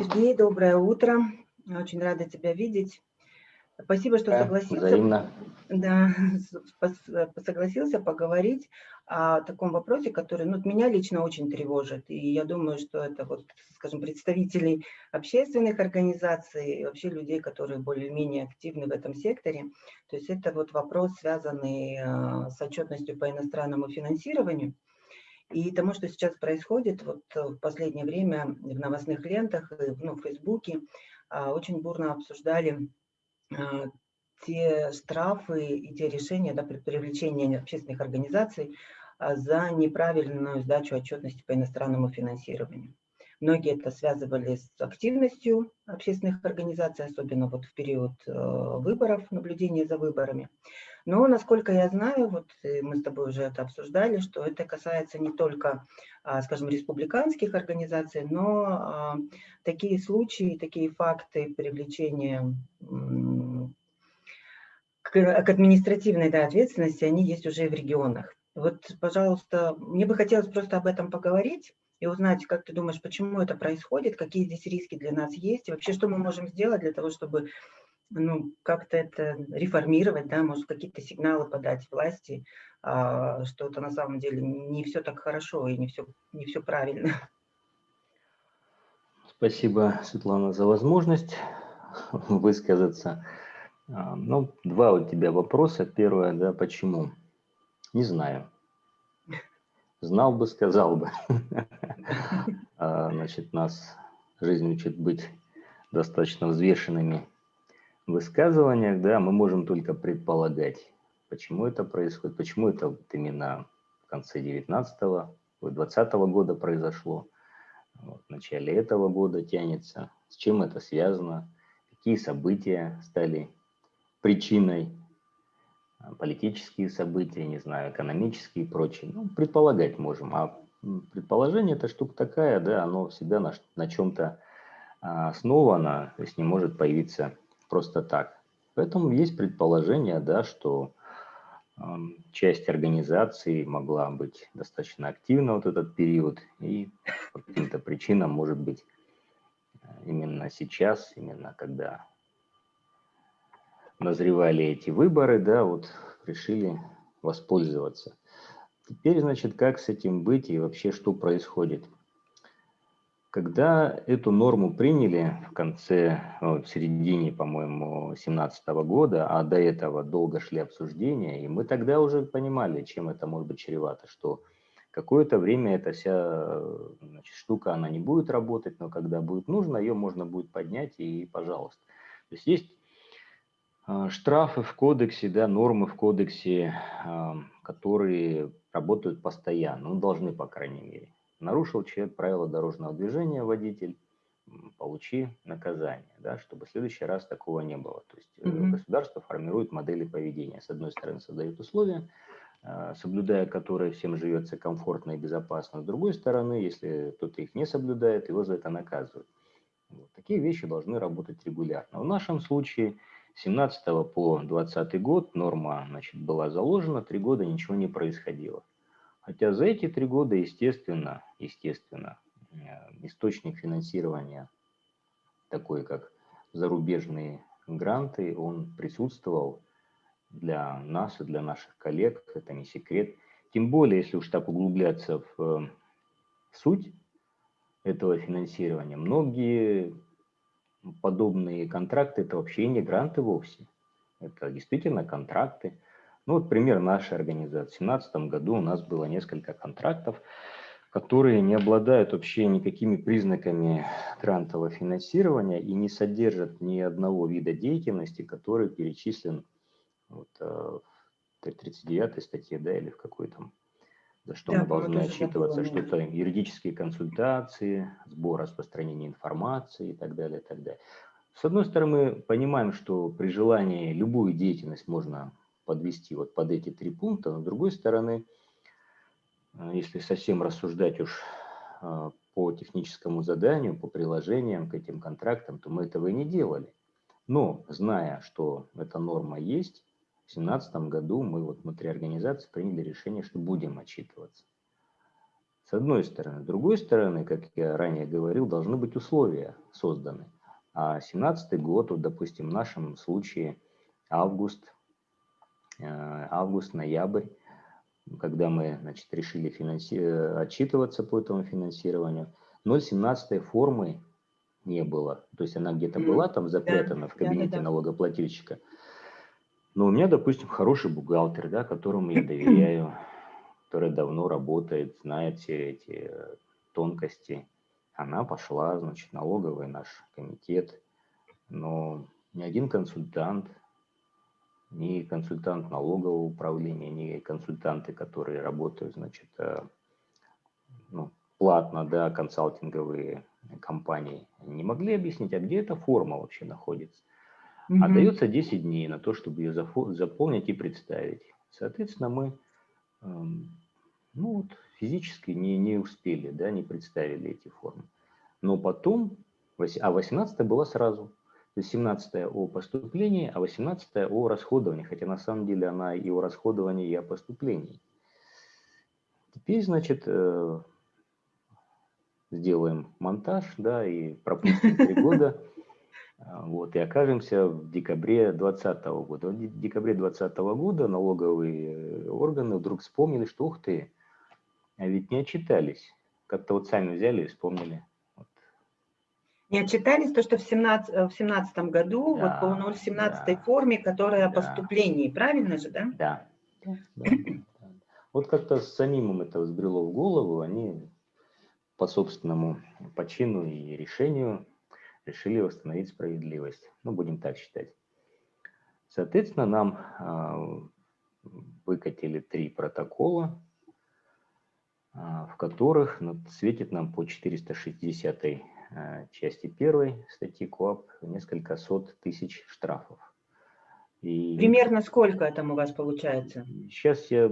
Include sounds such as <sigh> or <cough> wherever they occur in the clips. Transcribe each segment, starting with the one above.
Сергей, доброе утро. Очень рада тебя видеть. Спасибо, что согласился. Взаимно. Да, согласился поговорить о таком вопросе, который ну, меня лично очень тревожит. И я думаю, что это, вот, скажем, представителей общественных организаций, вообще людей, которые более-менее активны в этом секторе. То есть это вот вопрос, связанный э, с отчетностью по иностранному финансированию. И тому, что сейчас происходит вот в последнее время в новостных лентах, ну, в Фейсбуке, а, очень бурно обсуждали а, те штрафы и те решения да, при привлечении общественных организаций а, за неправильную сдачу отчетности по иностранному финансированию. Многие это связывали с активностью общественных организаций, особенно вот в период э, выборов, наблюдения за выборами. Но, насколько я знаю, вот мы с тобой уже это обсуждали, что это касается не только, а, скажем, республиканских организаций, но а, такие случаи, такие факты привлечения к административной да, ответственности, они есть уже и в регионах. Вот, пожалуйста, мне бы хотелось просто об этом поговорить и узнать, как ты думаешь, почему это происходит, какие здесь риски для нас есть, и вообще, что мы можем сделать для того, чтобы ну, как-то это реформировать, да, может, какие-то сигналы подать власти, а, что это на самом деле не все так хорошо и не все, не все правильно. Спасибо, Светлана, за возможность <laughs> высказаться. А, ну, два у тебя вопроса. Первое, да, почему? Не знаю. Знал бы, сказал бы. <laughs> А, значит, нас жизнь учит быть достаточно взвешенными высказываниях, да, мы можем только предполагать, почему это происходит, почему это вот именно в конце 19-го, 20 -го года произошло, вот, в начале этого года тянется, с чем это связано, какие события стали причиной, а, политические события, не знаю, экономические и прочее. Ну, предполагать можем, а предположение это штука такая, да, оно всегда на, на чем-то а, основано, то есть не может появиться просто так. Поэтому есть предположение, да, что э, часть организации могла быть достаточно активна вот этот период, и по каким-то причинам, может быть, именно сейчас, именно когда назревали эти выборы, да, вот решили воспользоваться. Теперь, значит, как с этим быть и вообще что происходит? Когда эту норму приняли в конце, в середине, по-моему, 2017 года, а до этого долго шли обсуждения, и мы тогда уже понимали, чем это может быть чревато, что какое-то время эта вся значит, штука, она не будет работать, но когда будет нужно, ее можно будет поднять и пожалуйста. То есть есть а, штрафы в кодексе, да, нормы в кодексе, а, которые работают постоянно, ну, должны, по крайней мере. Нарушил человек правила дорожного движения, водитель, получи наказание, да, чтобы в следующий раз такого не было. То есть mm -hmm. государство формирует модели поведения. С одной стороны, создает условия, э, соблюдая которые всем живется комфортно и безопасно. С другой стороны, если кто-то их не соблюдает, его за это наказывают. Вот. Такие вещи должны работать регулярно. В нашем случае с 17 по 20 год норма значит, была заложена, три года ничего не происходило. Хотя за эти три года, естественно, естественно, э, источник финансирования, такой как зарубежные гранты, он присутствовал для нас и для наших коллег, это не секрет. Тем более, если уж так углубляться в, э, суть этого финансирования, многие подобные контракты – это вообще не гранты вовсе. Это действительно контракты, ну вот пример нашей организации. В 2017 году у нас было несколько контрактов, которые не обладают вообще никакими признаками грантового финансирования и не содержат ни одного вида деятельности, который перечислен вот, э, в 39 статье, да, или в какой там, за что да, мы должны отчитываться, что это юридические консультации, сбор распространения информации и так далее, и так далее. С одной стороны, мы понимаем, что при желании любую деятельность можно подвести вот под эти три пункта. Но с другой стороны, э, если совсем рассуждать уж э, по техническому заданию, по приложениям к этим контрактам, то мы этого и не делали. Но, зная, что эта норма есть, в 2017 году мы вот внутри организации приняли решение, что будем отчитываться. С одной стороны. С другой стороны, как я ранее говорил, должны быть условия созданы. А 17 год, вот, допустим, в нашем случае август, август-ноябрь, когда мы значит, решили финанси... отчитываться по этому финансированию, 0,17 формы не было. То есть она где-то была там запрятана да, в кабинете да, да, налогоплательщика. Но у меня, допустим, хороший бухгалтер, да, которому я доверяю, <clears throat> который давно работает, знает все эти э, тонкости. Она пошла, значит, налоговый наш комитет, но ни один консультант, ни консультант налогового управления, ни консультанты, которые работают, значит, э, ну, платно, да, консалтинговые компании, не могли объяснить, а где эта форма вообще находится. Угу. А дается 10 дней на то, чтобы ее заполнить и представить. Соответственно, мы эм, ну, вот, физически не, не успели, да, не представили эти формы. Но потом, а 18 была сразу. То есть 17 о поступлении, а 18 о расходовании, хотя на самом деле она и о расходовании, и о поступлении. Теперь, значит, э, сделаем монтаж, да, и пропустим три года, <laughs> а, вот, и окажемся в декабре 2020 года. В декабре 2020 года налоговые э, органы вдруг вспомнили, что ух ты, а ведь не отчитались. Как-то вот сами взяли и вспомнили. Не отчитались то, что в 17, э, в 17 году, да, вот по 017 да, форме, которая да. о поступлении, правильно же, да? Да. да, да. Вот как-то с самим это взбрело в голову, они по собственному почину и решению решили восстановить справедливость. Ну, будем так считать. Соответственно, нам э, выкатили три протокола, э, в которых ну, светит нам по 460 э, части первой статьи КОАП несколько сот тысяч штрафов. И Примерно сколько там у вас получается? Сейчас я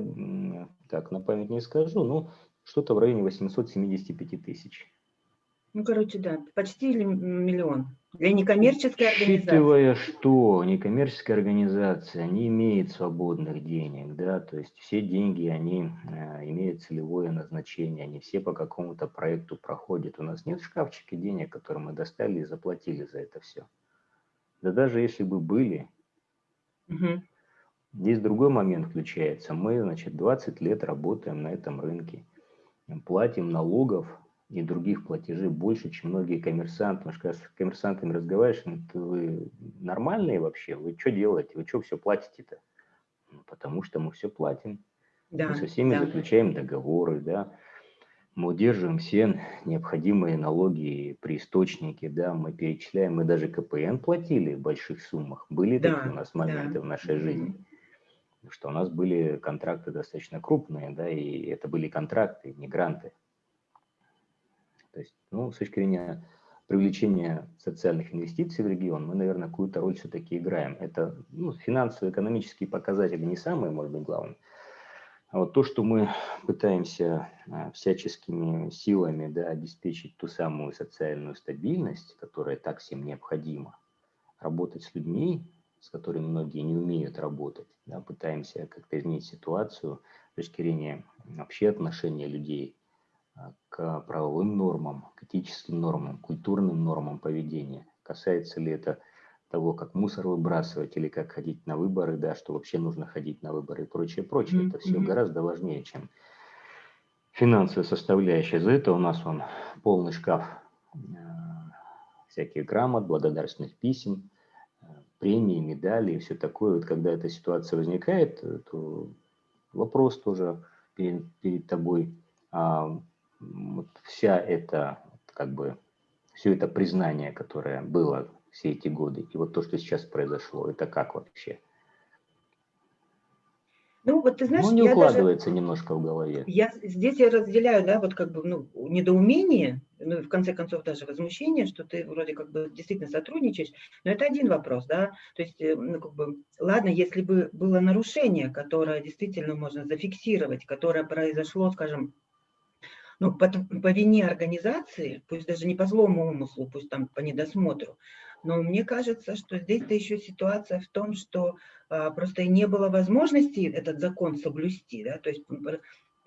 так на память не скажу, но что-то в районе 875 тысяч. Ну, короче, да, почти миллион. Для некоммерческой организации. Учитывая, что некоммерческая организация не имеет свободных денег, да, то есть все деньги, они э, имеют целевое назначение, они все по какому-то проекту проходят. У нас нет в шкафчике денег, которые мы достали и заплатили за это все. Да даже если бы были, угу. здесь другой момент включается. Мы, значит, 20 лет работаем на этом рынке платим налогов и других платежей больше, чем многие коммерсанты. Потому что когда с коммерсантами разговариваешь, ну, вы нормальные вообще? Вы что делаете? Вы что все платите-то? Ну, потому что мы все платим. Да, мы со всеми да. заключаем договоры, да. Мы удерживаем все необходимые налоги при источнике, да, мы перечисляем, мы даже КПН платили в больших суммах. Были да, такие у нас моменты да. в нашей жизни что у нас были контракты достаточно крупные, да, и это были контракты, не гранты. То есть, ну, с точки зрения привлечения социальных инвестиций в регион, мы, наверное, какую-то роль все-таки играем. Это ну, финансово-экономические показатели не самые, может быть, главные. А вот то, что мы пытаемся а, всяческими силами да, обеспечить ту самую социальную стабильность, которая так всем необходима, работать с людьми, с которыми многие не умеют работать. Да, пытаемся как-то изменить ситуацию с точки зрения вообще отношения людей к правовым нормам, к этическим нормам, культурным нормам поведения. Касается ли это того, как мусор выбрасывать или как ходить на выборы, да, что вообще нужно ходить на выборы и прочее, прочее. Mm-hmm. Это все гораздо важнее, чем финансовая составляющая. За это у нас он полный шкаф э, всяких грамот, благодарственных писем, премии, медали и все такое. Вот когда эта ситуация возникает, э, то вопрос тоже перед, перед тобой. А, вот вся эта, как бы, все это признание, которое было все эти годы, и вот то, что сейчас произошло, это как вообще? Ну, вот ты знаешь, ну, не укладывается даже, немножко в голове. Я, здесь я разделяю, да, вот как бы, ну, недоумение, ну, в конце концов, даже возмущение, что ты вроде как бы действительно сотрудничаешь, но это один вопрос, да, то есть, э, ну, как бы, ладно, если бы было нарушение, которое действительно можно зафиксировать, которое произошло, скажем, ну, по, по вине организации, пусть даже не по злому умыслу, пусть там по недосмотру, но мне кажется, что здесь-то еще ситуация в том, что а, просто не было возможности этот закон соблюсти, да, то есть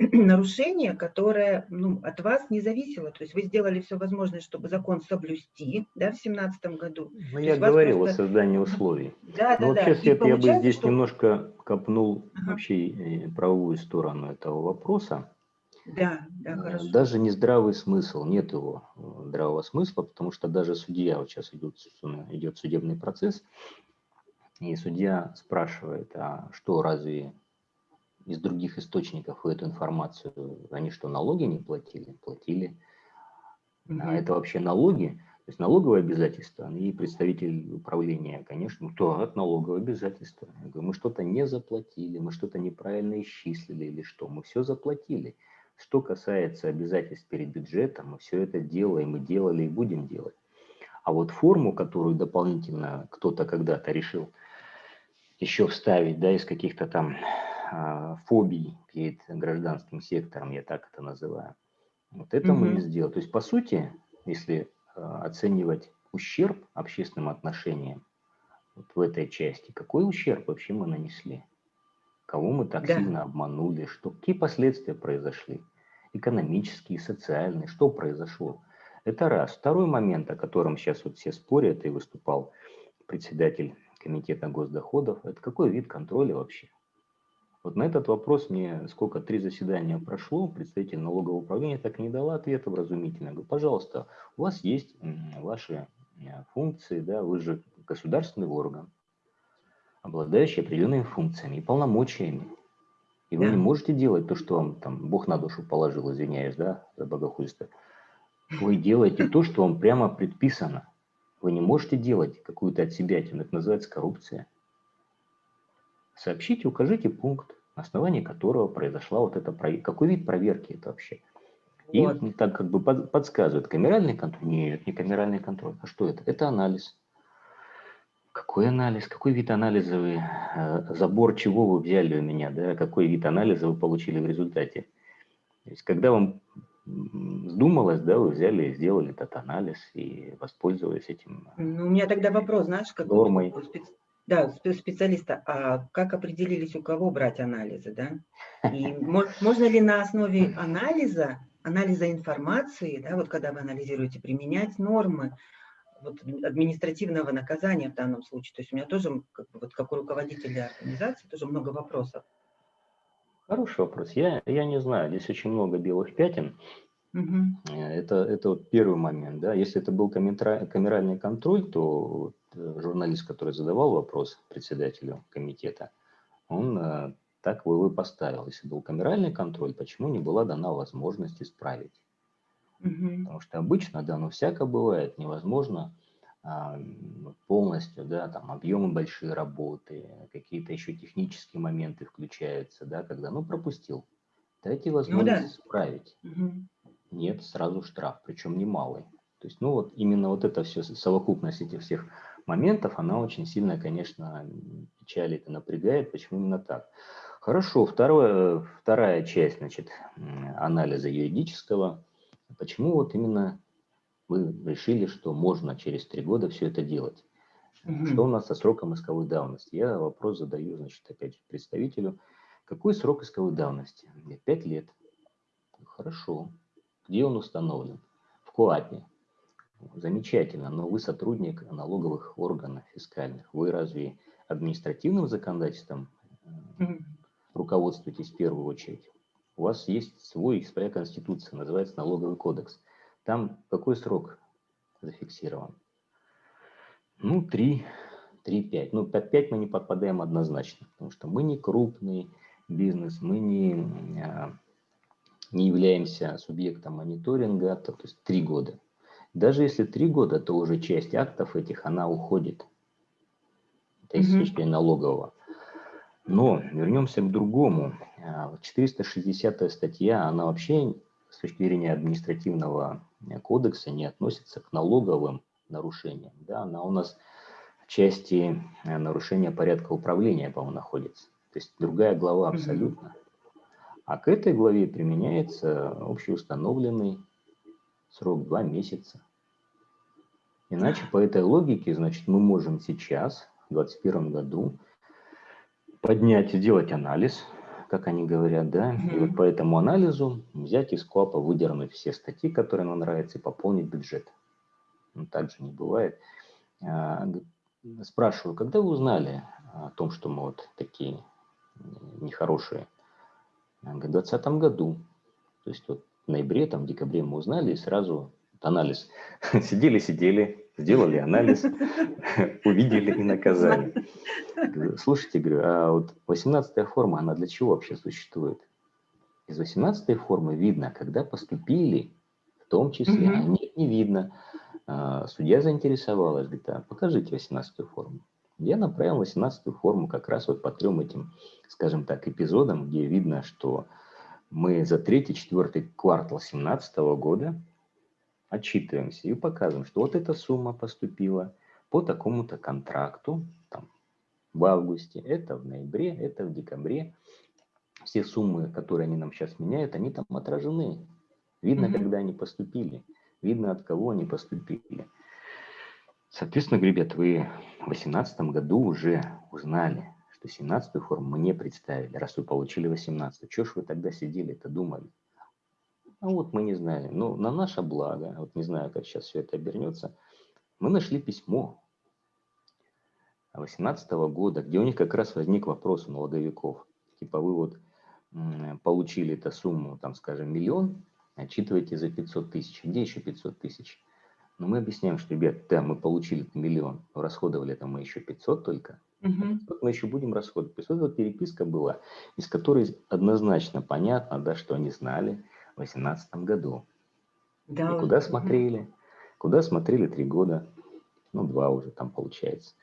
<clears throat> нарушение, которое ну, от вас не зависело. То есть вы сделали все возможное, чтобы закон соблюсти да, в 2017 году. Ну, я говорил просто... о создании условий. Да, да, вот да. сейчас я, я бы здесь что... немножко копнул ага. вообще э, правовую сторону этого вопроса. Да, да, э, хорошо. Даже не здравый смысл, нет его э, здравого смысла, потому что даже судья, вот сейчас идет, идет судебный процесс, и судья спрашивает, а что, разве из других источников вы эту информацию, они что, налоги не платили? Платили. -hmm. А это вообще налоги? То есть налоговые обязательства, и представитель управления, конечно, кто от налогового обязательства. Я говорю, мы что-то не заплатили, мы что-то неправильно исчислили или что, мы все заплатили. Что касается обязательств перед бюджетом, мы все это делаем, мы делали и будем делать. А вот форму, которую дополнительно кто-то когда-то решил еще вставить, да, из каких-то там а, фобий перед гражданским сектором, я так это называю. Вот это mm -hmm. мы не сделали. То есть, по сути, если а, оценивать ущерб общественным отношениям вот в этой части, какой ущерб вообще мы нанесли? Кого мы так да. сильно обманули? Что, какие последствия произошли? Экономические, социальные, что произошло? Это раз. Второй момент, о котором сейчас вот все спорят, и выступал председатель комитета госдоходов, это какой вид контроля вообще? Вот на этот вопрос мне сколько, три заседания прошло, представитель налогового управления так и не дала ответа вразумительно. Я говорю, пожалуйста, у вас есть ваши э, функции, да, вы же государственный орган, обладающий определенными функциями и полномочиями. И вы да. не можете делать то, что вам там Бог на душу положил, извиняюсь, да, за богохульство. Вы делаете то, что вам прямо предписано. Вы не можете делать какую-то от себя, это называется коррупция. Сообщите, укажите пункт, на основании которого произошла вот эта проверка. Какой вид проверки это вообще? И вот. так как бы подсказывают, камеральный контроль? Нет, не камеральный контроль. А что это? Это анализ. Какой анализ? Какой вид анализа вы, э, забор чего вы взяли у меня, да? Какой вид анализа вы получили в результате? То есть, когда вам вздумалось, да, вы взяли и сделали этот анализ и воспользовались этим. Ну, у меня тогда вопрос, знаешь, как нормой. Да, специалиста, а как определились, у кого брать анализы, да? И можно ли на основе анализа, анализа информации, да, вот когда вы анализируете, применять нормы вот, административного наказания в данном случае? То есть у меня тоже, как, вот, как у руководителя организации, тоже много вопросов. Хороший вопрос. Я, я не знаю, здесь очень много белых пятен. Угу. Это, это вот первый момент. Да? Если это был камеральный контроль, то Э, журналист, который задавал вопрос председателю комитета, он э, так его и поставил. Если был камеральный контроль, почему не была дана возможность исправить? Угу. Потому что обычно, да, ну всяко бывает, невозможно а, полностью, да, там объемы большие работы, какие-то еще технические моменты включаются, да, когда, ну, пропустил. Дайте возможность ну, да. исправить. Угу. Нет, сразу штраф, причем немалый. То есть, ну, вот именно вот это все, совокупность этих всех моментов, она очень сильно, конечно, печалит и напрягает. Почему именно так? Хорошо, второе, вторая часть значит, анализа юридического. Почему вот именно вы решили, что можно через три года все это делать? Mm Что у нас со сроком исковой давности? Я вопрос задаю, значит, опять же, представителю. Какой срок исковой давности? Пять лет. Хорошо. Где он установлен? В КОАПе. Замечательно, но вы сотрудник налоговых органов фискальных. Вы разве административным законодательством руководствуетесь в первую очередь? У вас есть свой, своя конституция, называется налоговый кодекс. Там какой срок зафиксирован? Ну, 3, 3-5. Ну, под 5 мы не подпадаем однозначно, потому что мы не крупный бизнес, мы не, а, не являемся субъектом мониторинга, то, то есть 3 года. Даже если три года, то уже часть актов этих, она уходит. Это из точки налогового. Но вернемся к другому. 460 а, статья, она вообще с точки зрения административного э, кодекса не относится к налоговым нарушениям. Да? Она у нас в части э, нарушения порядка управления, по-моему, находится. То есть другая глава абсолютно. А к этой главе применяется общеустановленный срок два месяца. Иначе по этой логике, значит, мы можем сейчас, в 2021 году, поднять, сделать анализ, как они говорят, да, mm-hmm. и вот по этому анализу взять из КОАПа, выдернуть все статьи, которые нам нравятся, и пополнить бюджет. Ну, так же не бывает. А, спрашиваю, когда вы узнали о том, что мы вот такие нехорошие? В 2020 году. То есть вот в ноябре, там, в декабре мы узнали и сразу анализ. <laughs> Сидели-сидели, сделали анализ, <laughs> увидели и наказали. Слушайте, говорю, а вот 18 форма, она для чего вообще существует? Из 18 формы видно, когда поступили, в том числе, а нет, не видно. А, судья заинтересовалась, говорит, а покажите 18 форму. Я направил 18 форму как раз вот по трем этим, скажем так, эпизодам, где видно, что мы за третий, четвертый квартал 2017 года отчитываемся и показываем, что вот эта сумма поступила по такому-то контракту там, в августе, это в ноябре, это в декабре. Все суммы, которые они нам сейчас меняют, они там отражены. Видно, mm -hmm. когда они поступили, видно, от кого они поступили. Соответственно, ребят, вы в 2018 году уже узнали, что 17 форму мы не представили, раз вы получили 18. Чего ж вы тогда сидели это думали? А вот мы не знали. Но на наше благо, вот не знаю, как сейчас все это обернется, мы нашли письмо 18 года, где у них как раз возник вопрос у налоговиков. Типа вы вот получили эту сумму, там, скажем, миллион, отчитываете за 500 тысяч. Где еще 500 тысяч? Но мы объясняем, что, ребят, да, мы получили миллион, но расходовали это мы еще 500 только. Угу. Мы еще будем расходовать. 500 вот переписка была, из которой однозначно понятно, да, что они знали, 2018 году. Да, и куда смотрели? Куда смотрели три года? Ну, два уже там получается.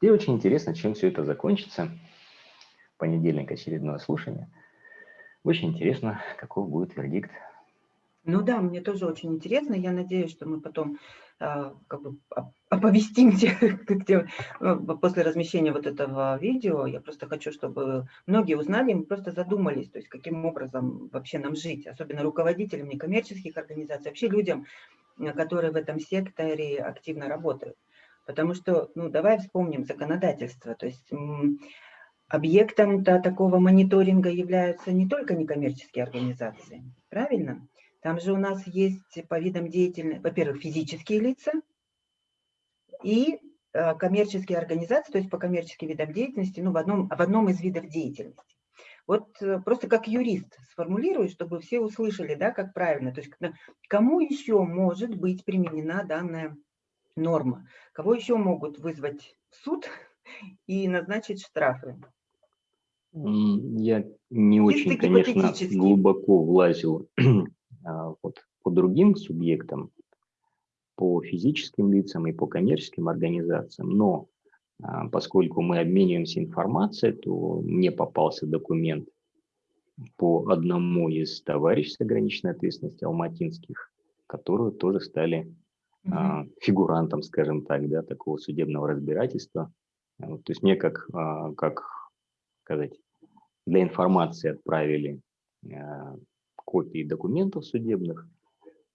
И очень интересно, чем все это закончится. Понедельник очередное слушание. Очень интересно, каков будет вердикт ну да, мне тоже очень интересно. Я надеюсь, что мы потом э, как бы оповестим тех, <laughs> где, ну, после размещения вот этого видео. Я просто хочу, чтобы многие узнали, мы просто задумались, то есть каким образом вообще нам жить, особенно руководителям некоммерческих организаций, вообще людям, э, которые в этом секторе активно работают. Потому что, ну, давай вспомним законодательство, то есть объектом -то такого мониторинга являются не только некоммерческие организации, правильно? Там же у нас есть по видам деятельности, во-первых, физические лица и э, коммерческие организации, то есть по коммерческим видам деятельности, ну, в одном, в одном из видов деятельности. Вот э, просто как юрист сформулирую, чтобы все услышали, да, как правильно. То есть кому еще может быть применена данная норма? Кого еще могут вызвать в суд <laughs> и назначить штрафы? Я не очень, конечно, глубоко влазил <clears throat> вот, по другим субъектам, по физическим лицам и по коммерческим организациям, но а, поскольку мы обмениваемся информацией, то мне попался документ по одному из товарищей с ограниченной ответственностью алматинских, которые тоже стали угу. фигурантом, скажем так, да, такого судебного разбирательства. То есть мне как, как сказать, для информации отправили копии документов судебных.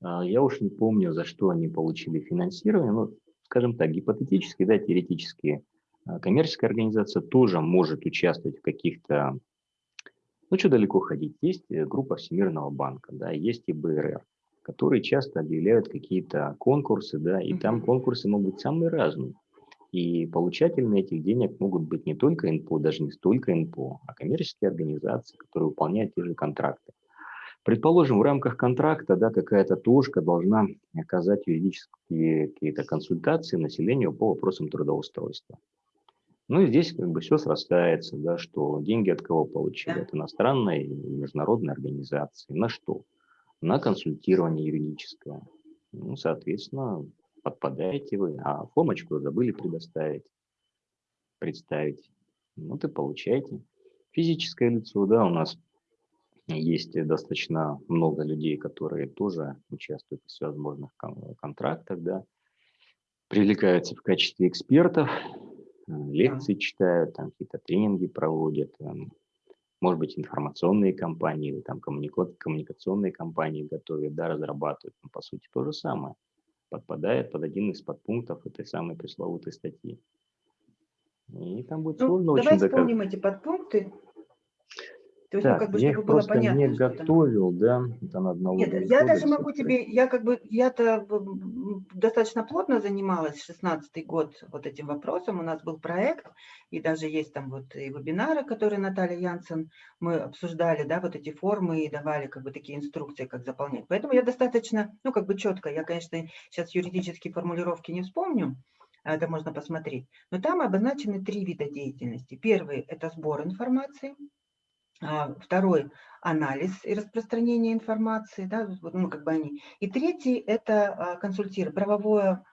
А, я уж не помню, за что они получили финансирование, но, скажем так, гипотетически, да, теоретически, а, коммерческая организация тоже может участвовать в каких-то, ну, что далеко ходить, есть э, группа Всемирного банка, да, есть и БРР, которые часто объявляют какие-то конкурсы, да, и там конкурсы могут быть самые разные. И получателями этих денег могут быть не только НПО, даже не столько НПО, а коммерческие организации, которые выполняют те же контракты. Предположим, в рамках контракта да, какая-то тушка должна оказать юридические какие-то консультации населению по вопросам трудоустройства. Ну и здесь как бы все срастается, да, что деньги от кого получили? От иностранной международной организации. На что? На консультирование юридическое. Ну, соответственно, подпадаете вы, а формочку забыли предоставить, представить. Ну, ты получаете. Физическое лицо, да, у нас есть достаточно много людей, которые тоже участвуют в всевозможных контрактах, да, привлекаются в качестве экспертов, э, лекции читают, там какие-то тренинги проводят, может быть, информационные компании или там коммуникационные компании готовят, да, разрабатывают. Но, по сути, то же самое. Подпадает под один из подпунктов этой самой пресловутой статьи. И там будет ну, сложно давай очень доказать. Давай вспомним эти подпункты То есть, ну, так, ну, как бы, я чтобы было понятно. не готовил, да, это надо Нет, я даже могу тебе, я как бы, я-то достаточно плотно занималась 16 год вот этим вопросом, у нас был проект, и даже есть там вот и вебинары, которые Наталья Янсен, мы обсуждали, да, вот эти формы и давали как бы такие инструкции, как заполнять. Поэтому я достаточно, ну, как бы четко, я, конечно, сейчас юридические формулировки не вспомню, это можно посмотреть, но там обозначены три вида деятельности. Первый – это сбор информации, а, второй – анализ и распространение информации, да, ну, как бы они. И третий – это а, консультирование, правовое,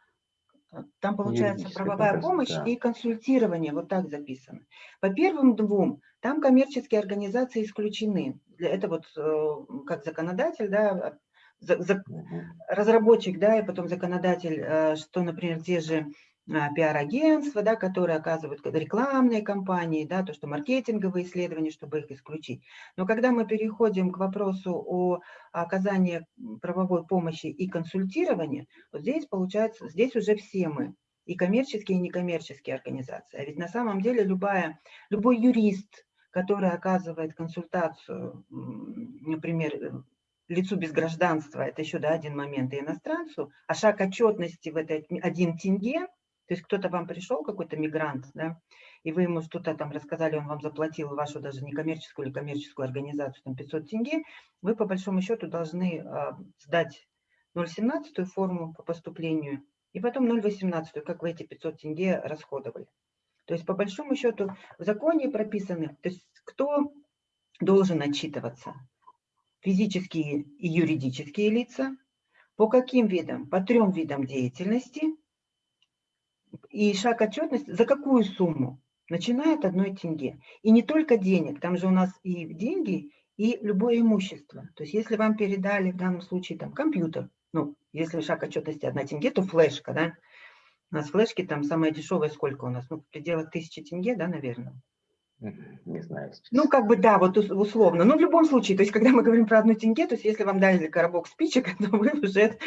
а, там получается правовая помощь да. и консультирование, вот так записано. По первым двум, там коммерческие организации исключены. Это вот э, как законодатель, да, за, за, разработчик, да, и потом законодатель, э, что, например, те же а, пиар-агентства, да, которые оказывают рекламные кампании, да, то, что маркетинговые исследования, чтобы их исключить. Но когда мы переходим к вопросу о оказании правовой помощи и консультирования, вот здесь получается, здесь уже все мы, и коммерческие, и некоммерческие организации. А ведь на самом деле любая, любой юрист, который оказывает консультацию, например, лицу без гражданства, это еще да, один момент, и иностранцу, а шаг отчетности в этой один тенге, то есть кто-то вам пришел, какой-то мигрант, да, и вы ему что-то там рассказали, он вам заплатил вашу даже некоммерческую или коммерческую организацию там 500 тенге, вы по большому счету должны а, сдать 0,17 форму по поступлению и потом 0,18, как вы эти 500 тенге расходовали. То есть по большому счету в законе прописаны, то есть кто должен отчитываться? Физические и юридические лица. По каким видам? По трем видам деятельности – и шаг отчетности за какую сумму? Начиная от одной тенге. И не только денег, там же у нас и деньги, и любое имущество. То есть если вам передали в данном случае там компьютер, ну, если шаг отчетности одна тенге, то флешка, да? У нас флешки там самая дешевая сколько у нас? Ну, в пределах тысячи тенге, да, наверное? Не знаю. Сейчас. Ну, как бы, да, вот условно. Но в любом случае, то есть, когда мы говорим про одну тенге, то есть, если вам дали коробок спичек, <laughs> то вы уже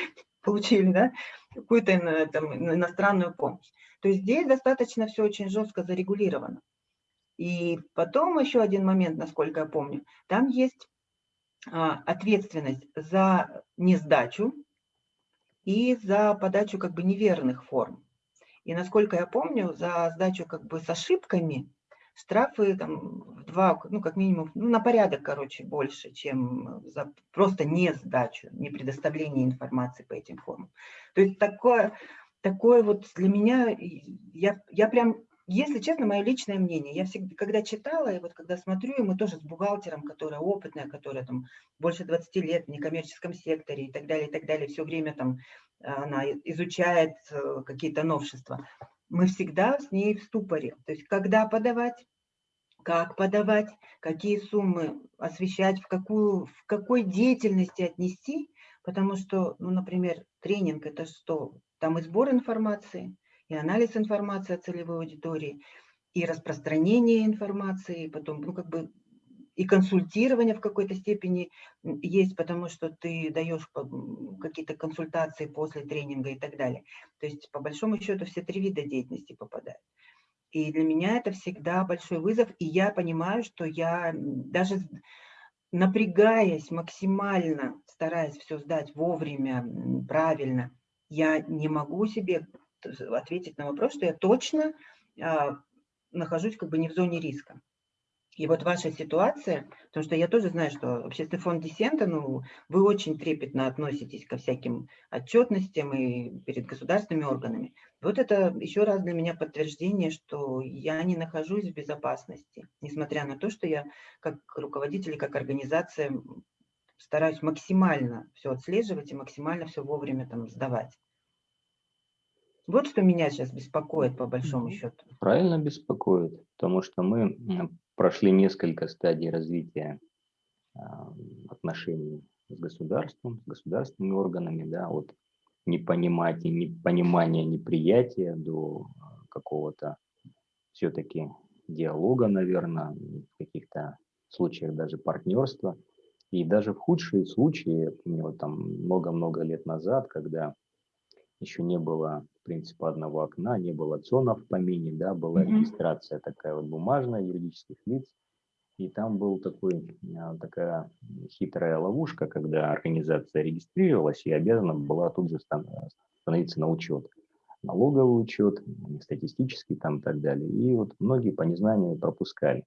получили, да, какую-то иностранную помощь. То есть здесь достаточно все очень жестко зарегулировано. И потом еще один момент, насколько я помню, там есть а, ответственность за несдачу и за подачу как бы неверных форм. И насколько я помню, за сдачу как бы с ошибками штрафы там два, ну как минимум, ну, на порядок, короче, больше, чем за просто не сдачу, не предоставление информации по этим формам. То есть такое, такое вот для меня, я, я прям, если честно, мое личное мнение, я всегда, когда читала, и вот когда смотрю, и мы тоже с бухгалтером, которая опытная, которая там больше 20 лет в некоммерческом секторе и так далее, и так далее, все время там она изучает э, какие-то новшества, мы всегда с ней в ступоре. То есть когда подавать, как подавать, какие суммы освещать, в, какую, в какой деятельности отнести, потому что, ну, например, тренинг – это что? Там и сбор информации, и анализ информации о целевой аудитории, и распространение информации, потом, ну, как бы, и консультирование в какой-то степени есть, потому что ты даешь какие-то консультации после тренинга и так далее. То есть, по большому счету, все три вида деятельности попадают. И для меня это всегда большой вызов, и я понимаю, что я даже напрягаясь максимально, стараясь все сдать вовремя, правильно, я не могу себе ответить на вопрос, что я точно а, нахожусь как бы не в зоне риска. И вот ваша ситуация, потому что я тоже знаю, что общественный фонд Десента, ну, вы очень трепетно относитесь ко всяким отчетностям и перед государственными органами. Вот это еще раз для меня подтверждение, что я не нахожусь в безопасности, несмотря на то, что я как руководитель и как организация стараюсь максимально все отслеживать и максимально все вовремя там сдавать. Вот что меня сейчас беспокоит, по большому счету. Правильно беспокоит, потому что мы прошли несколько стадий развития отношений с государством, с государственными органами, да, от непонимания, непонимания, неприятия до а, какого-то все-таки диалога, наверное, в каких-то случаях даже партнерства. И даже в худшие случаи, я помню, там много-много лет назад, когда еще не было принципа одного окна, не было ЦОНа в помине, да, была регистрация такая вот бумажная юридических лиц. И там был такой, а, такая хитрая ловушка, когда организация регистрировалась и обязана была тут же становиться на учет. Налоговый учет, статистический там и так далее. И вот многие по незнанию пропускали.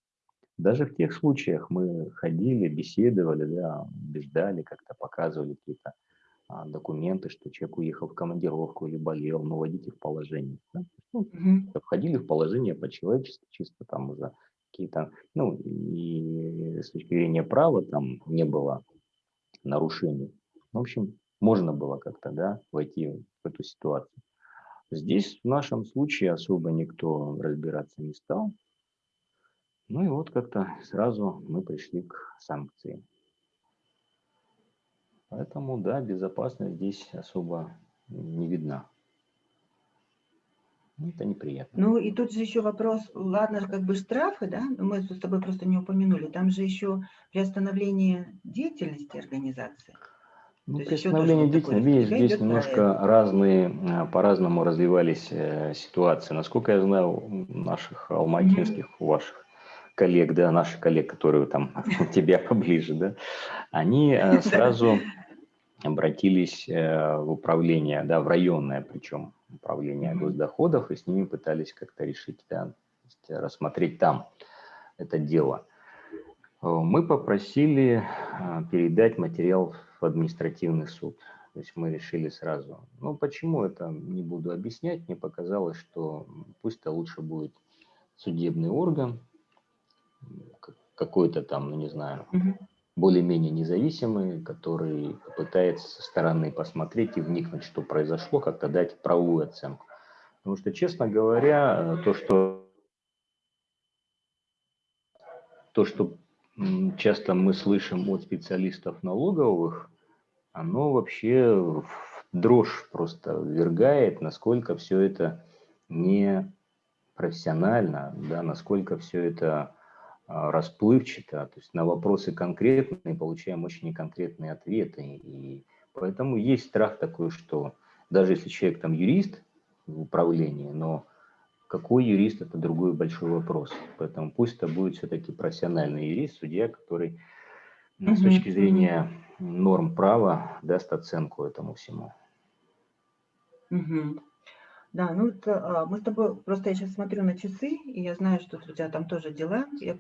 Даже в тех случаях мы ходили, беседовали, да, убеждали, как-то показывали какие-то документы, что человек уехал в командировку или болел, но вводите в положение. Да? Ну, угу. Входили в положение по-человечески, чисто там уже какие-то, ну, и с точки зрения права там не было нарушений. В общем, можно было как-то, да, войти в эту ситуацию. Здесь в нашем случае особо никто разбираться не стал. Ну и вот как-то сразу мы пришли к санкции. Поэтому, да, безопасность здесь особо не видна. Ну, это неприятно. Ну и тут же еще вопрос, ладно, как бы штрафы, да, мы с тобой просто не упомянули, там же еще приостановление деятельности организации. Ну, приостановление деятельности, видишь, здесь немножко разные, а, по-разному развивались э, ситуации. Насколько я знаю, у наших алматинских, mm -hmm. ваших коллег, да, наших коллег, которые там <laughs> тебя поближе, да, они э, сразу обратились э, в управление, да, в районное причем управление госдоходов, и с ними пытались как-то решить, да, рассмотреть там это дело. Э, мы попросили э, передать материал в административный суд. То есть мы решили сразу. Ну, почему это, не буду объяснять. Мне показалось, что пусть это лучше будет судебный орган, какой-то там, ну, не знаю, угу более-менее независимый, который пытается со стороны посмотреть и вникнуть, что произошло, как-то дать правовую оценку. Потому что, честно говоря, то, что, то, что часто мы слышим от специалистов налоговых, оно вообще дрожь просто ввергает, насколько все это не профессионально, да, насколько все это расплывчато, то есть на вопросы конкретные получаем очень неконкретные ответы. И поэтому есть страх такой, что даже если человек там юрист в управлении, но какой юрист – это другой большой вопрос. Поэтому пусть это будет все-таки профессиональный юрист, судья, который с точки зрения норм права даст оценку этому всему. Угу. Да, ну это, а, мы с тобой, просто я сейчас смотрю на часы, и я знаю, что у тебя там тоже дела, я,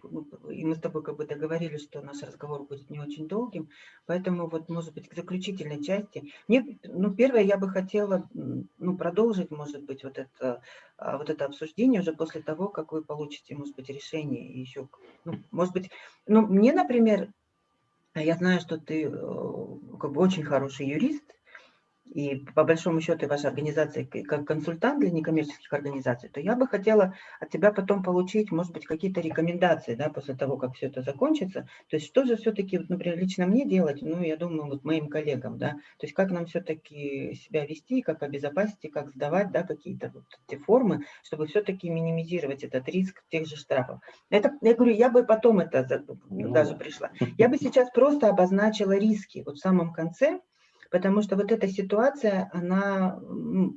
и мы с тобой как бы договорились, что наш разговор будет не очень долгим, поэтому вот, может быть, к заключительной части. Мне, ну, первое, я бы хотела, ну, продолжить, может быть, вот это, а, вот это обсуждение уже после того, как вы получите, может быть, решение и еще, ну, может быть, ну, мне, например, я знаю, что ты э, как бы очень хороший юрист, и по большому счету ваша организация как консультант для некоммерческих организаций, то я бы хотела от тебя потом получить, может быть, какие-то рекомендации, да, после того, как все это закончится. То есть что же все-таки, например, лично мне делать, ну, я думаю, вот моим коллегам, да, то есть как нам все-таки себя вести, как обезопасить, и как сдавать, да, какие-то вот эти формы, чтобы все-таки минимизировать этот риск тех же штрафов. Это, я говорю, я бы потом это ну... даже пришла. Я бы сейчас просто обозначила риски вот в самом конце, Потому что вот эта ситуация, она,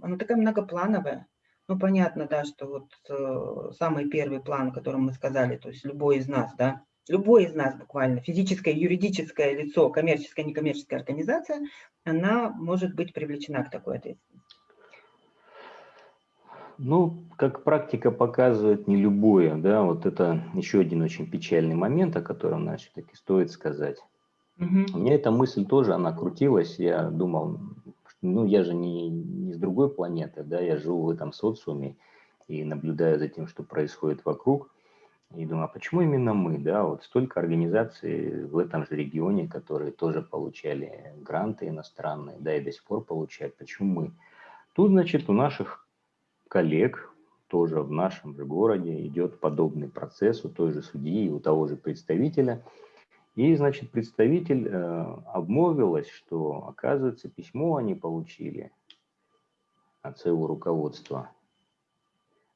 она такая многоплановая. Ну, понятно, да, что вот э, самый первый план, о котором мы сказали, то есть любой из нас, да, любой из нас буквально, физическое, юридическое лицо, коммерческая, некоммерческая организация, она может быть привлечена к такой ответственности. Ну, как практика показывает, не любое, да, вот это еще один очень печальный момент, о котором нам все-таки стоит сказать. Угу. У меня эта мысль тоже, она крутилась, я думал, ну я же не, не с другой планеты, да, я живу в этом социуме и наблюдаю за тем, что происходит вокруг, и думаю, а почему именно мы, да, вот столько организаций в этом же регионе, которые тоже получали гранты иностранные, да, и до сих пор получают, почему мы? Тут, значит, у наших коллег, тоже в нашем же городе идет подобный процесс у той же судьи, у того же представителя – и, значит, представитель э, обмолвилась, что, оказывается, письмо они получили от своего руководства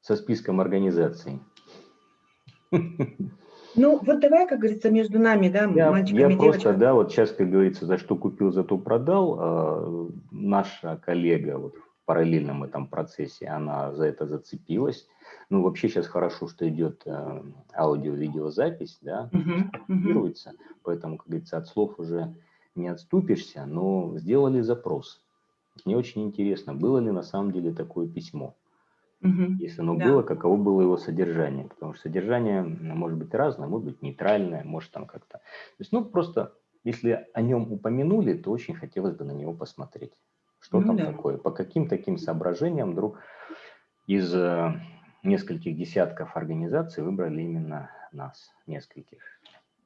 со списком организаций. Ну, вот давай, как говорится, между нами, да, я, мальчиками, Я просто, да, вот сейчас, как говорится, за что купил, за то продал. Э, наша коллега вот параллельном этом процессе, она за это зацепилась. Ну, вообще сейчас хорошо, что идет э, аудио-видеозапись, да, фиксируется, uh -huh. поэтому, как говорится, от слов уже не отступишься, но сделали запрос. Мне очень интересно, было ли на самом деле такое письмо. Угу. Если оно да. было, каково было его содержание. Потому что содержание может быть разное, может быть нейтральное, может там как-то... То есть, ну, просто если о нем упомянули, то очень хотелось бы на него посмотреть. Что ну, там да. такое? По каким таким соображениям вдруг из э, нескольких десятков организаций выбрали именно нас, нескольких?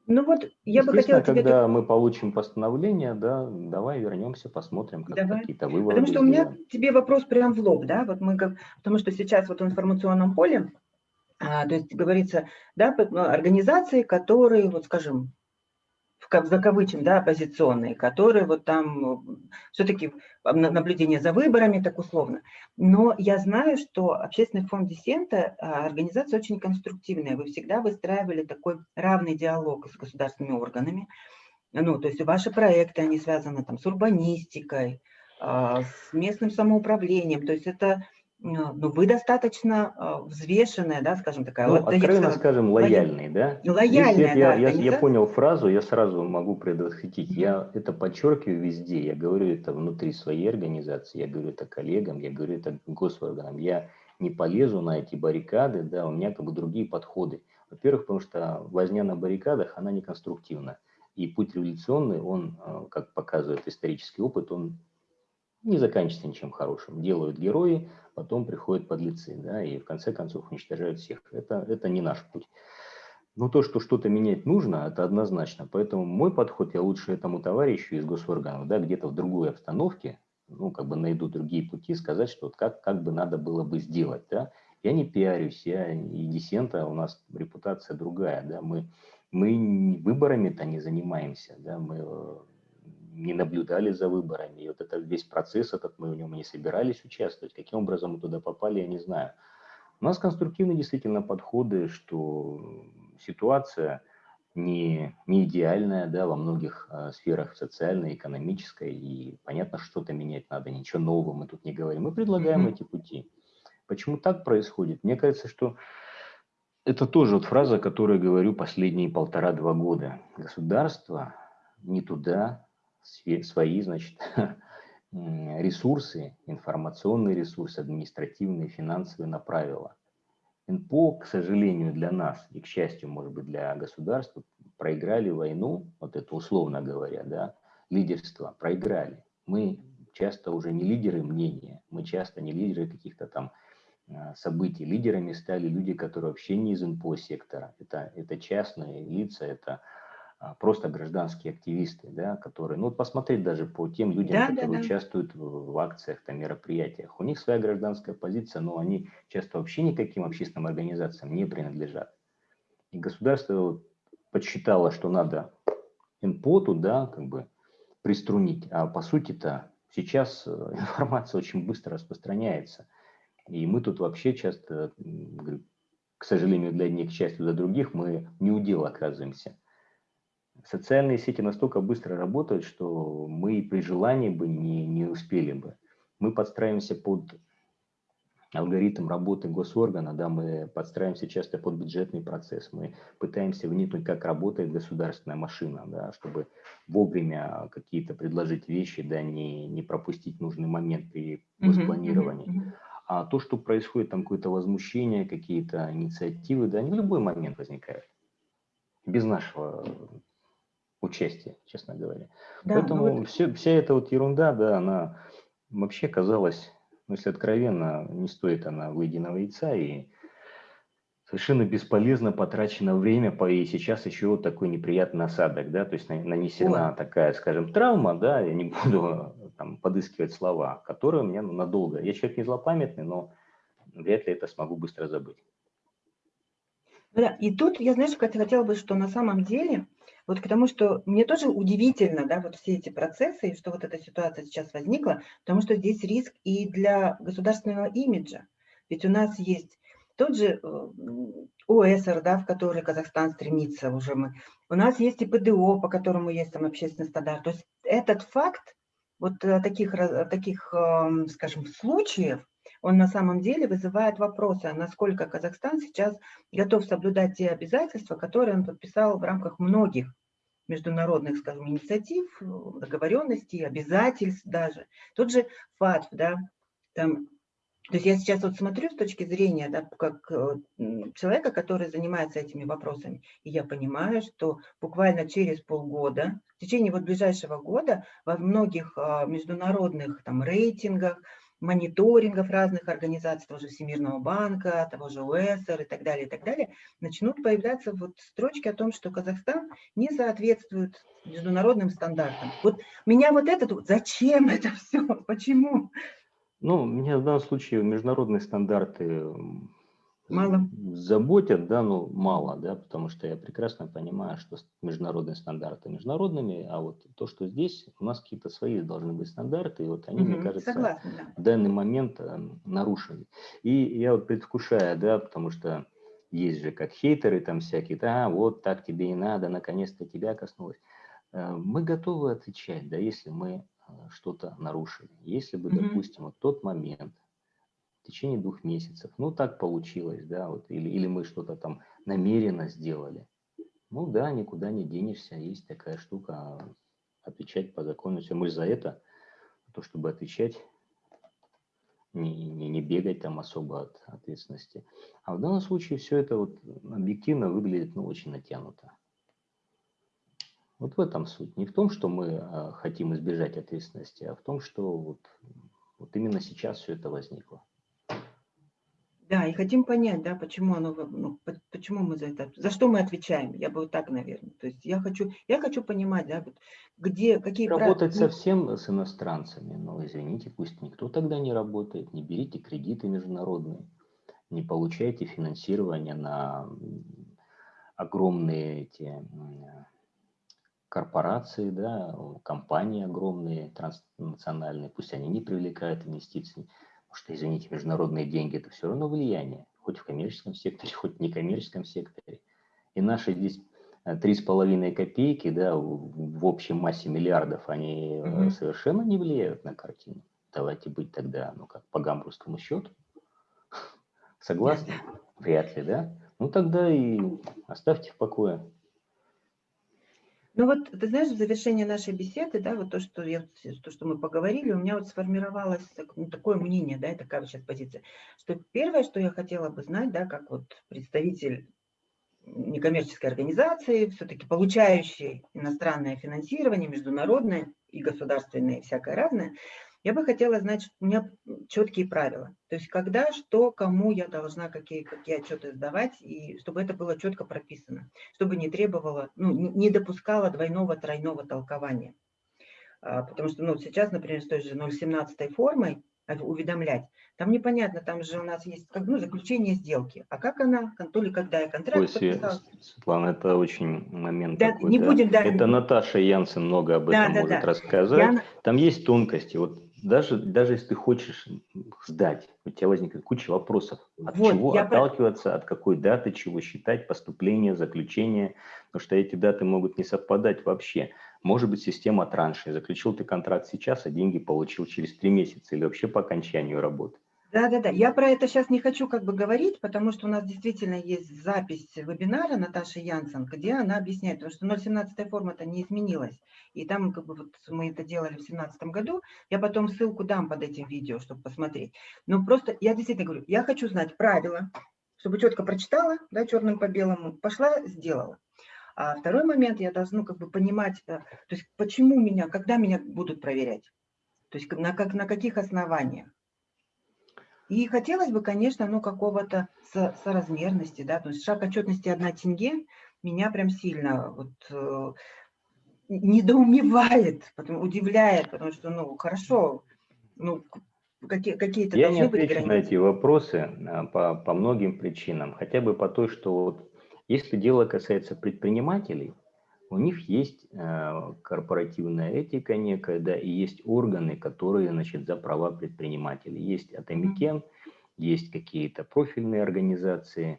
Ну вот, я бы хотела тебе... когда мы получим постановление, да, давай вернемся, посмотрим, как какие-то выводы Потому что у меня тебе вопрос прям в лоб, да, вот мы как, потому что сейчас вот в информационном поле, а, то есть говорится, да, организации, которые, вот скажем, в закавычем, да, оппозиционные, которые вот там все-таки наблюдение за выборами, так условно. Но я знаю, что общественный фонд Десента а, организация очень конструктивная. Вы всегда выстраивали такой равный диалог с государственными органами. Ну, то есть ваши проекты, они связаны там с урбанистикой, а, с местным самоуправлением. То есть это ну, вы достаточно а, взвешенная, да, скажем такая. Ну, вот, откровенно сказала, скажем, лояльный, да? Лояльная, да. Я, я, я понял фразу, я сразу могу предвосхитить. Mm -hmm. Я это подчеркиваю везде. Я говорю это внутри своей организации, я говорю это коллегам, я говорю это госорганам. Я не полезу на эти баррикады, да, у меня как бы другие подходы. Во-первых, потому что возня на баррикадах, она не конструктивна. И путь революционный, он, а, как показывает исторический опыт, он не заканчивается ничем хорошим. Делают герои, потом приходят подлецы, да, и в конце концов уничтожают всех. Это, это не наш путь. Но то, что что-то менять нужно, это однозначно. Поэтому мой подход, я лучше этому товарищу из госорганов, да, где-то в другой обстановке, ну, как бы найду другие пути, сказать, что вот как, как бы надо было бы сделать, да. Я не пиарюсь, я и десента, у нас репутация другая, да, мы, мы выборами-то не занимаемся, да, мы э, не наблюдали за выборами. И вот это весь процесс этот, мы в нем не собирались участвовать. Каким образом мы туда попали, я не знаю. У нас конструктивные действительно подходы, что ситуация не, не идеальная да, во многих э, сферах социальной, экономической, и понятно, что-то менять надо, ничего нового мы тут не говорим. Мы предлагаем mm -hmm. эти пути. Почему так происходит? Мне кажется, что это тоже вот фраза, которую говорю последние полтора-два года. Государство не туда свои, значит, <laughs> ресурсы, информационные ресурсы, административные, финансовые направила. НПО, к сожалению, для нас и, к счастью, может быть, для государства, проиграли войну, вот это условно говоря, да, лидерство, проиграли. Мы часто уже не лидеры мнения, мы часто не лидеры каких-то там а, событий. Лидерами стали люди, которые вообще не из НПО сектора. Это, это частные лица, это просто гражданские активисты, да, которые, ну, посмотреть даже по тем людям, да, которые да, да. участвуют в, в акциях, там, мероприятиях. У них своя гражданская позиция, но они часто вообще никаким общественным организациям не принадлежат. И государство подсчитало, что надо НПО туда как бы приструнить, а по сути-то сейчас э, <laughs> информация очень быстро распространяется. И мы тут вообще часто, к сожалению, для одних, к счастью для других, мы не удел оказываемся социальные сети настолько быстро работают, что мы при желании бы не, не успели бы. Мы подстраиваемся под алгоритм работы госоргана, да, мы подстраиваемся часто под бюджетный процесс, мы пытаемся вникнуть, как работает государственная машина, да, чтобы вовремя какие-то предложить вещи, да, не, не пропустить нужный момент при госпланировании. Uh -huh, uh -huh, А то, что происходит там какое-то возмущение, какие-то инициативы, да, они в любой момент возникают. Без нашего участия, честно говоря. Да, Поэтому ну вот... все, вся эта вот ерунда, да, она вообще казалась, ну, если откровенно, не стоит она выеденного яйца, и совершенно бесполезно потрачено время, по и сейчас еще вот такой неприятный осадок, да, то есть нанесена Ой. такая, скажем, травма, да, я не <laughs> буду там подыскивать слова, которые у меня надолго, я человек не злопамятный, но вряд ли это смогу быстро забыть. Да, и тут я, знаешь, хотела бы, что на самом деле вот к тому, что мне тоже удивительно, да, вот все эти процессы, и что вот эта ситуация сейчас возникла, потому что здесь риск и для государственного имиджа. Ведь у нас есть тот же э, ОСР, да, в который Казахстан стремится уже мы. У нас есть и ПДО, по которому есть там общественный стандарт. То есть этот факт, вот э, таких, таких, эм, скажем, случаев, он на самом деле вызывает вопросы, а насколько Казахстан сейчас готов соблюдать те обязательства, которые он подписал в рамках многих международных, скажем, инициатив, договоренностей, обязательств даже. Тот же ФАТФ, да, там то есть я сейчас вот смотрю с точки зрения, да, как э, человека, который занимается этими вопросами, и я понимаю, что буквально через полгода, в течение вот ближайшего года во многих а, международных там рейтингах, мониторингов разных организаций, того же Всемирного банка, того же УЭСР и так далее, и так далее, начнут появляться вот строчки о том, что Казахстан не соответствует международным стандартам. Вот меня вот <laughs> это, зачем это все, почему? Ну, меня в данном случае международные стандарты мало. заботят, да, ну, мало, да, потому что я прекрасно понимаю, что международные стандарты международными, а вот то, что здесь, у нас какие-то свои должны быть стандарты, и вот они, угу, мне кажется, согласна, да. в данный момент э, нарушены. И я вот предвкушаю, да, потому что есть же как хейтеры там всякие, да, вот так тебе и надо, наконец-то тебя коснулось. Э, мы готовы отвечать, да, если мы Э, что-то нарушили. Если бы, -hmm. допустим, вот тот момент в течение двух месяцев, ну так получилось, да, вот, или, или мы что-то там намеренно сделали, ну да, никуда не денешься, есть такая штука, отвечать по закону, все, мы за это, то, чтобы отвечать, не, не, не бегать там особо от ответственности. А в данном случае все это вот объективно выглядит, ну, очень натянуто. Вот в этом суть. Не в том, что мы а, хотим избежать ответственности, а в том, что вот, вот именно сейчас все это возникло. Да, и хотим понять, да, почему оно, ну, почему мы за это, за что мы отвечаем, я бы вот так, наверное. То есть я хочу, я хочу понимать, да, вот, где, какие... Работать прав... совсем с иностранцами, но извините, пусть никто тогда не работает, не берите кредиты международные, не получайте финансирование на огромные эти корпорации, да, компании огромные, транснациональные, пусть они не привлекают инвестиций, потому что, извините, международные деньги – это все равно влияние, хоть в коммерческом секторе, <laughs> хоть в некоммерческом секторе. И наши здесь э, три с половиной копейки, да, в общей массе миллиардов, они mm -hmm. совершенно не влияют на картину. Давайте быть тогда, ну как, по гамбургскому счету. <laughs> Согласны? Вряд ли, да? Ну тогда и оставьте в покое. Ну вот, ты знаешь, в завершении нашей беседы, да, вот то, что, я, то, что мы поговорили, у меня вот сформировалось ну, такое мнение, да, и такая сейчас позиция, что первое, что я хотела бы знать, да, как вот представитель некоммерческой организации, все-таки получающей иностранное финансирование, международное и государственное, и всякое разное, я бы хотела знать, что у меня четкие правила. То есть когда, что, кому я должна, какие, какие отчеты сдавать, и чтобы это было четко прописано, чтобы не требовало, ну, не допускало двойного, тройного толкования. А, потому что ну, сейчас, например, с той же 0,17 формой уведомлять, там непонятно, там же у нас есть как, ну, заключение сделки. А как она, то ли когда я контракт Ой, подписала? Светлана, это очень момент да, такой. Не да. будем, да. Это Наташа Янсен много об этом да, может да. рассказать. Я... Там есть тонкости. Вот даже, даже если ты хочешь сдать, у тебя возникнет куча вопросов. От вот, чего отталкиваться, про... от какой даты, чего считать, поступление, заключение, потому что эти даты могут не совпадать вообще. Может быть, система траншей. Заключил ты контракт сейчас, а деньги получил через три месяца или вообще по окончанию работы. Да-да-да, я про это сейчас не хочу как бы говорить, потому что у нас действительно есть запись вебинара Наташи Янсен, где она объясняет, потому что 017 форма-то не изменилась. И там как бы вот мы это делали в 2017 году, я потом ссылку дам под этим видео, чтобы посмотреть. Но просто я действительно говорю, я хочу знать правила, чтобы четко прочитала, да, черным по белому, пошла, сделала. А второй момент, я должна как бы понимать, э, то есть почему меня, когда меня будут проверять, то есть на, как, на каких основаниях. И хотелось бы, конечно, ну, какого-то со, соразмерности, да, то есть шаг отчетности одна тенге меня прям сильно вот э, недоумевает, потом удивляет, потому что, ну, хорошо, ну, какие, какие-то Я не отвечу на эти вопросы а, по, по многим причинам, хотя бы по той, что вот если дело касается предпринимателей, у них есть э, корпоративная этика некая, да, и есть органы, которые, значит, за права предпринимателей. Есть Атамикен, есть какие-то профильные организации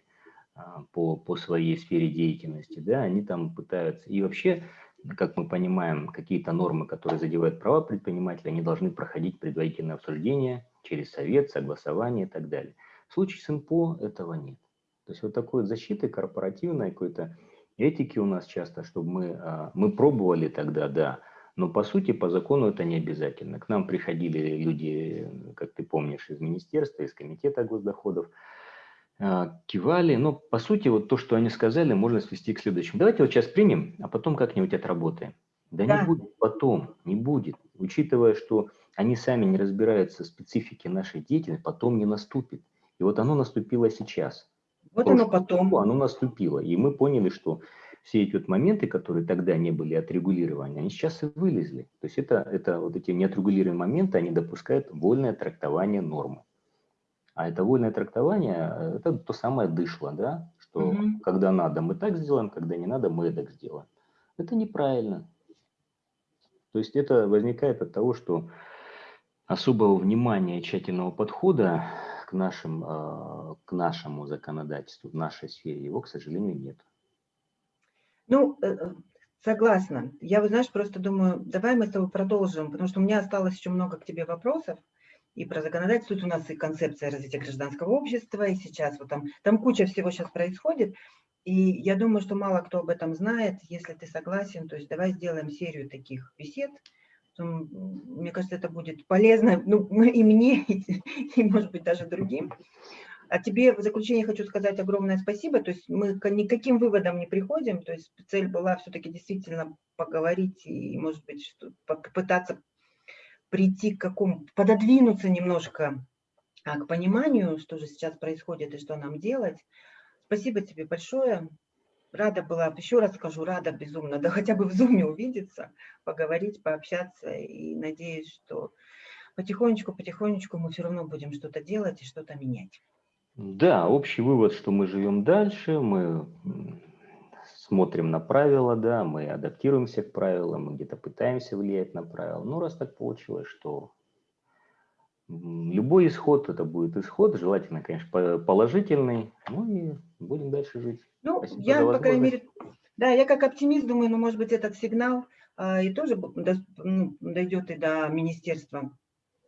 э, по, по своей сфере деятельности, да, они там пытаются. И вообще как мы понимаем, какие-то нормы, которые задевают права предпринимателя, они должны проходить предварительное обсуждение через совет, согласование и так далее. В случае с НПО этого нет. То есть вот такой вот защиты корпоративной какой-то этики у нас часто, чтобы мы, а, мы пробовали тогда, да, но по сути, по закону это не обязательно. К нам приходили люди, как ты помнишь, из министерства, из комитета госдоходов, а, кивали. Но по сути, вот то, что они сказали, можно свести к следующему. Давайте вот сейчас примем, а потом как-нибудь отработаем. Да, да не будет потом, не будет. Учитывая, что они сами не разбираются в специфике нашей деятельности, потом не наступит. И вот оно наступило сейчас. Вот оно потом. Оно наступило. И мы поняли, что все эти вот моменты, которые тогда не были отрегулированы, они сейчас и вылезли. То есть это, это вот эти неотрегулированные моменты, они допускают вольное трактование нормы. А это вольное трактование, это то самое дышло, да, что угу. когда надо, мы так сделаем, когда не надо, мы так сделаем. Это неправильно. То есть это возникает от того, что особого внимания и тщательного подхода к, нашим, э, к нашему законодательству, в нашей сфере, его, к сожалению, нет. Ну, э, э, согласна. Я, вы знаешь, просто думаю, давай мы с тобой продолжим, потому что у меня осталось еще много к тебе вопросов. И про законодательство, тут у нас и концепция развития гражданского общества, и сейчас вот там, там куча всего сейчас происходит. И я думаю, что мало кто об этом знает. Если ты согласен, то есть давай сделаем серию таких бесед, мне кажется, это будет полезно ну, <laughs> и мне, и, может быть, даже другим. А тебе в заключение хочу сказать огромное спасибо. То есть мы к никаким выводам не приходим. То есть цель была все-таки действительно поговорить и, может быть, что, попытаться прийти к какому, пододвинуться немножко а, к пониманию, что же сейчас происходит и что нам делать. Спасибо тебе большое рада была, еще раз скажу, рада безумно, да хотя бы в зуме увидеться, поговорить, пообщаться, и надеюсь, что потихонечку, потихонечку мы все равно будем что-то делать и что-то менять. Да, общий вывод, что мы живем дальше, мы смотрим на правила, да, мы адаптируемся к правилам, мы где-то пытаемся влиять на правила. Ну, раз так получилось, что любой исход, это будет исход, желательно, конечно, положительный, ну и будем дальше жить. Ну, Спасибо я, по крайней мере, да, я как оптимист думаю, ну, может быть, этот сигнал а, и тоже ну, дойдет и до Министерства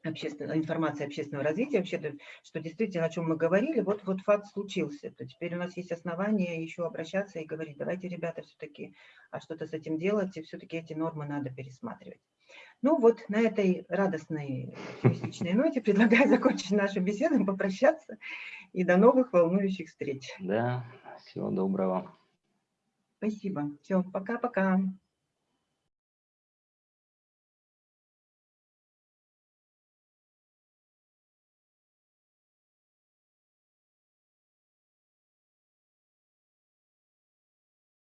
общественной, информации общественного развития, вообще, что действительно, о чем мы говорили, вот, вот факт случился. То теперь у нас есть основания еще обращаться и говорить, давайте, ребята, все-таки а что-то с этим делать, и все-таки эти нормы надо пересматривать. Ну вот на этой радостной оптимистичной ноте предлагаю <laughs> закончить нашу беседу, попрощаться и до новых волнующих встреч. Да, всего доброго. Спасибо. Все, пока-пока.